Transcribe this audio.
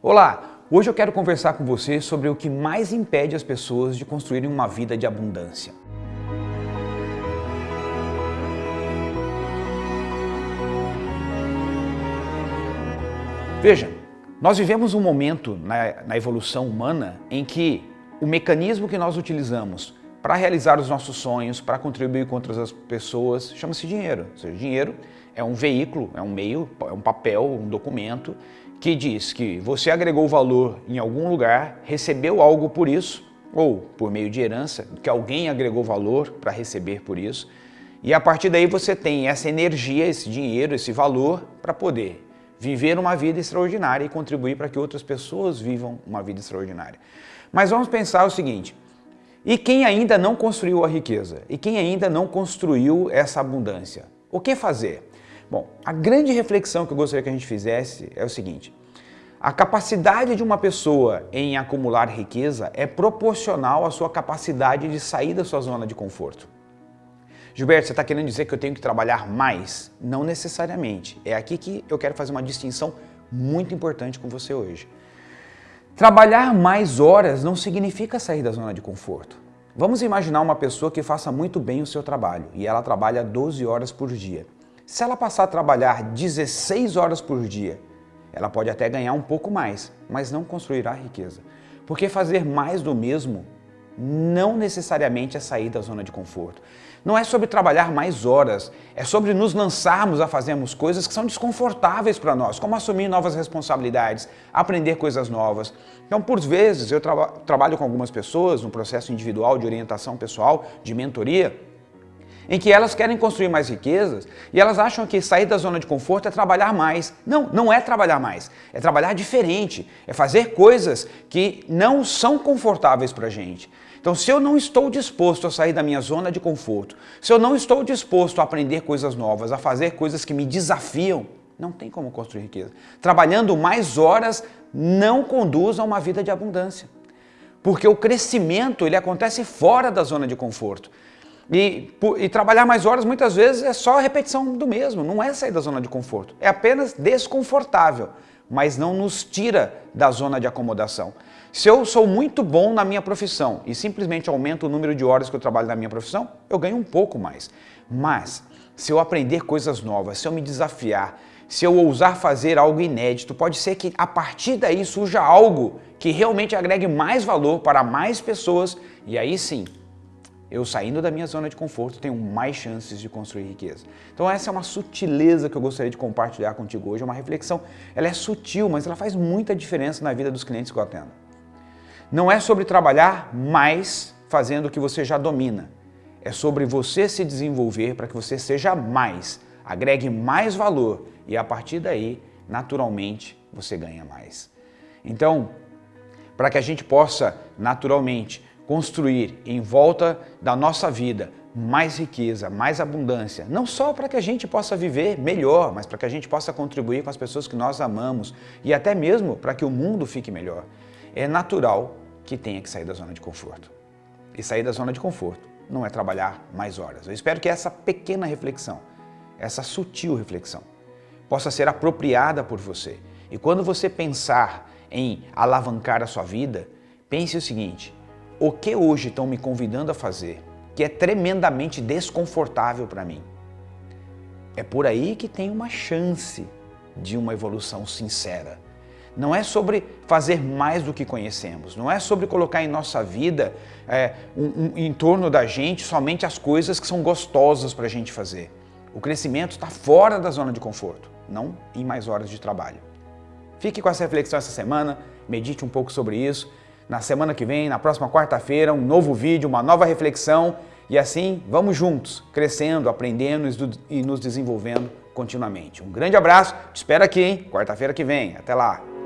Olá, hoje eu quero conversar com você sobre o que mais impede as pessoas de construírem uma vida de abundância. Veja, nós vivemos um momento na, na evolução humana em que o mecanismo que nós utilizamos para realizar os nossos sonhos, para contribuir com outras pessoas, chama-se dinheiro. Ou seja, dinheiro é um veículo, é um meio, é um papel, um documento que diz que você agregou valor em algum lugar, recebeu algo por isso, ou por meio de herança, que alguém agregou valor para receber por isso, e a partir daí você tem essa energia, esse dinheiro, esse valor para poder viver uma vida extraordinária e contribuir para que outras pessoas vivam uma vida extraordinária. Mas vamos pensar o seguinte, e quem ainda não construiu a riqueza? E quem ainda não construiu essa abundância? O que fazer? Bom, a grande reflexão que eu gostaria que a gente fizesse é o seguinte, a capacidade de uma pessoa em acumular riqueza é proporcional à sua capacidade de sair da sua zona de conforto. Gilberto, você está querendo dizer que eu tenho que trabalhar mais? Não necessariamente. É aqui que eu quero fazer uma distinção muito importante com você hoje. Trabalhar mais horas não significa sair da zona de conforto. Vamos imaginar uma pessoa que faça muito bem o seu trabalho e ela trabalha 12 horas por dia. Se ela passar a trabalhar 16 horas por dia, ela pode até ganhar um pouco mais, mas não construirá riqueza. Porque fazer mais do mesmo não necessariamente é sair da zona de conforto. Não é sobre trabalhar mais horas, é sobre nos lançarmos a fazermos coisas que são desconfortáveis para nós, como assumir novas responsabilidades, aprender coisas novas. Então, por vezes, eu tra trabalho com algumas pessoas no processo individual de orientação pessoal, de mentoria, em que elas querem construir mais riquezas e elas acham que sair da zona de conforto é trabalhar mais. Não, não é trabalhar mais, é trabalhar diferente, é fazer coisas que não são confortáveis para a gente. Então, se eu não estou disposto a sair da minha zona de conforto, se eu não estou disposto a aprender coisas novas, a fazer coisas que me desafiam, não tem como construir riqueza. Trabalhando mais horas não conduz a uma vida de abundância. Porque o crescimento ele acontece fora da zona de conforto. E, e, trabalhar mais horas muitas vezes é só repetição do mesmo, não é sair da zona de conforto. É apenas desconfortável, mas não nos tira da zona de acomodação. Se eu sou muito bom na minha profissão e simplesmente aumento o número de horas que eu trabalho na minha profissão, eu ganho um pouco mais. Mas se eu aprender coisas novas, se eu me desafiar, se eu ousar fazer algo inédito, pode ser que a partir daí surja algo que realmente agregue mais valor para mais pessoas e aí sim eu saindo da minha zona de conforto tenho mais chances de construir riqueza. Então essa é uma sutileza que eu gostaria de compartilhar contigo hoje, é uma reflexão. Ela é sutil, mas ela faz muita diferença na vida dos clientes que eu atendo. Não é sobre trabalhar mais fazendo o que você já domina. É sobre você se desenvolver para que você seja mais, agregue mais valor e a partir daí, naturalmente, você ganha mais. Então, para que a gente possa naturalmente construir em volta da nossa vida mais riqueza, mais abundância, não só para que a gente possa viver melhor, mas para que a gente possa contribuir com as pessoas que nós amamos e até mesmo para que o mundo fique melhor. É natural que tenha que sair da zona de conforto. E sair da zona de conforto não é trabalhar mais horas. Eu espero que essa pequena reflexão, essa sutil reflexão, possa ser apropriada por você. E quando você pensar em alavancar a sua vida, pense o seguinte, o que hoje estão me convidando a fazer que é tremendamente desconfortável para mim. É por aí que tem uma chance de uma evolução sincera. Não é sobre fazer mais do que conhecemos, não é sobre colocar em nossa vida, é, um, um, em torno da gente, somente as coisas que são gostosas para a gente fazer. O crescimento está fora da zona de conforto, não em mais horas de trabalho. Fique com essa reflexão essa semana, medite um pouco sobre isso na semana que vem, na próxima quarta-feira, um novo vídeo, uma nova reflexão e assim vamos juntos, crescendo, aprendendo e nos desenvolvendo continuamente. Um grande abraço, te espero aqui, quarta-feira que vem. Até lá!